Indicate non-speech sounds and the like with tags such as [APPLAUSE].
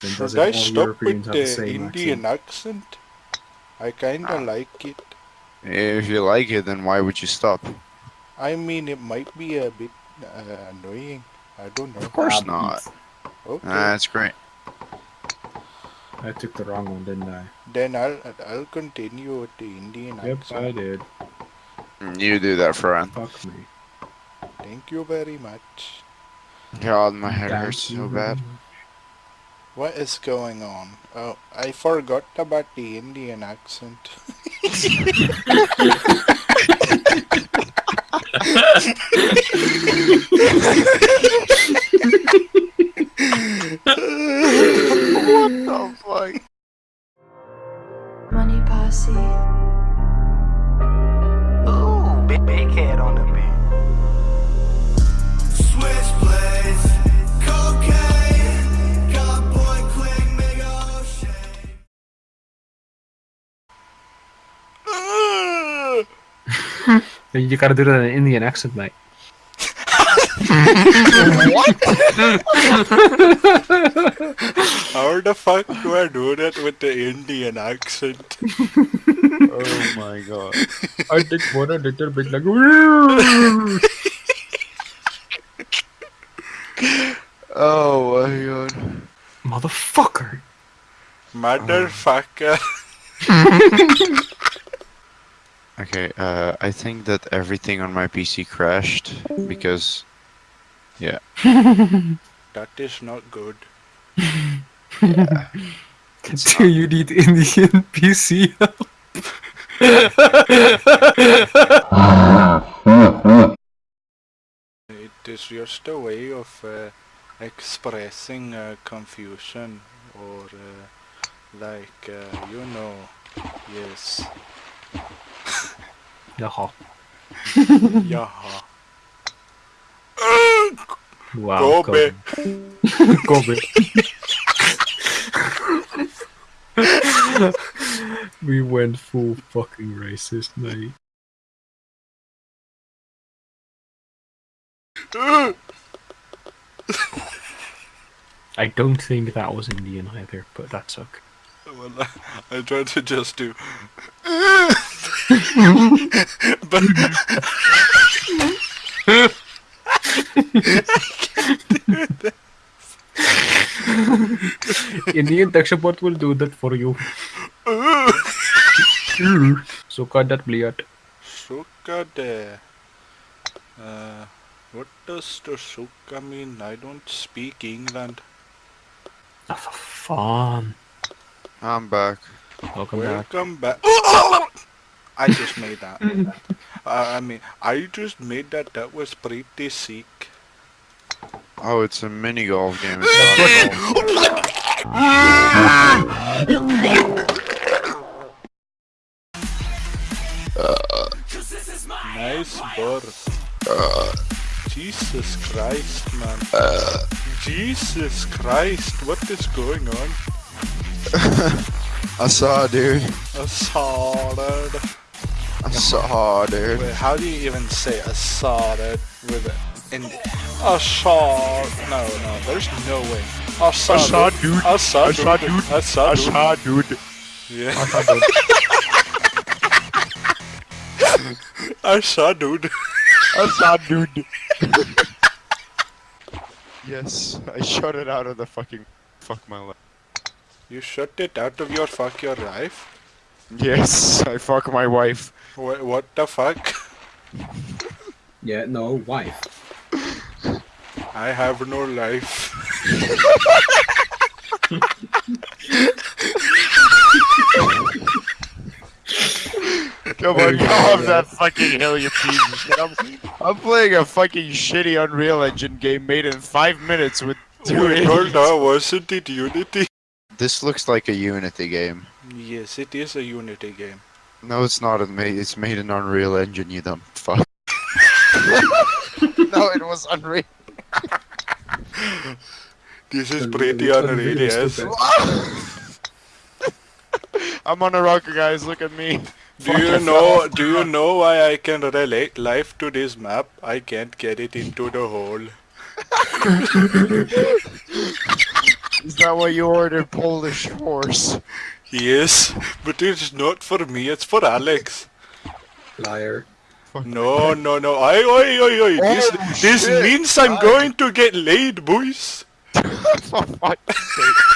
Then does Should I stop Europeans with have the Indian accent? I kinda Ah. like it. If you like it, then why would you stop? I mean, it might be a bit uh, annoying. I don't know. Of course Um, not. Okay. That's great. I took the wrong one, didn't I? then I'll I'll continue with the Indian Yep, accent. I did. You do that, friend. Fuck me. Thank you very much. God, my head Thank hurts so bad. much. What is going on? Oh, I forgot about the Indian accent. [LAUGHS] [LAUGHS] You gotta do that in an Indian accent, mate. [LAUGHS] What? [LAUGHS] How the fuck do I do that with the Indian accent? Oh my god. [LAUGHS] I did one a little bit like. Oh my god. Motherfucker! Motherfucker. Okay, uh, I think that everything on my PC crashed because, yeah. [LAUGHS] That is not good. [LAUGHS] Do you need Indian PC help? [LAUGHS] It is just a way of uh, expressing uh, confusion or uh, like, uh, you know, yes, Jaha. yaha. Wow. Kobe. Kobe. we went full fucking racist, mate. [LAUGHS] I don't think that was Indian either, but that's okay. Well, I, I tried to just do. [LAUGHS] but Indian tech support will do that for you. so cut that bliat. Suka de. Uh, what does the suka mean? I don't speak England. Ah, for fun. I'm back. Welcome back. Welcome back. [LAUGHS] I just made that. [LAUGHS] uh, I mean, I just made that. That was pretty sick. Oh, it's a mini golf game. [LAUGHS] It's not a golf. Nice birth. Jesus Christ, man. Jesus Christ, what is going on? [LAUGHS] I saw, dude. Assaulted. I saw, dude. Wait, how do you even say assaulted with it? In assault? No, no, there's no way. Assaulted. Assad, dude. Assad, Assad, dude. dude. Assad, dude. I saw, dude. Yeah. Assad, dude. [LAUGHS] I saw, dude. yes, I shot it out of the fucking. Fuck my life. You shut it out of your fuck your life? [LAUGHS] Yes, I fuck my wife. What, what the fuck? [LAUGHS] Yeah, no, wife. I have no life. Come on, go off that fucking hill, you piece of shit. I'm, I'm playing a fucking shitty Unreal Engine game made in five minutes with two Wait, hold on, wasn't it Unity? This looks like a Unity game. Yes, it is a Unity game. No, it's not. It made, it's made in Unreal Engine, you dumb fuck. [LAUGHS] no, it was Unreal. [LAUGHS] This is pretty Unreal unreal, yes. [LAUGHS] I'm on a rocker, guys. Look at me. Do you know, do you know why I can relate life to this map? I can't get it into the hole. Is that why you ordered Polish horse? Yes, but it's not for me, it's for Alex. Liar. No, no, no. Oi, oi, oi, oi. This, Oh, this shit. means I'm Aye. going to get laid, boys. [LAUGHS] For fuck's sake.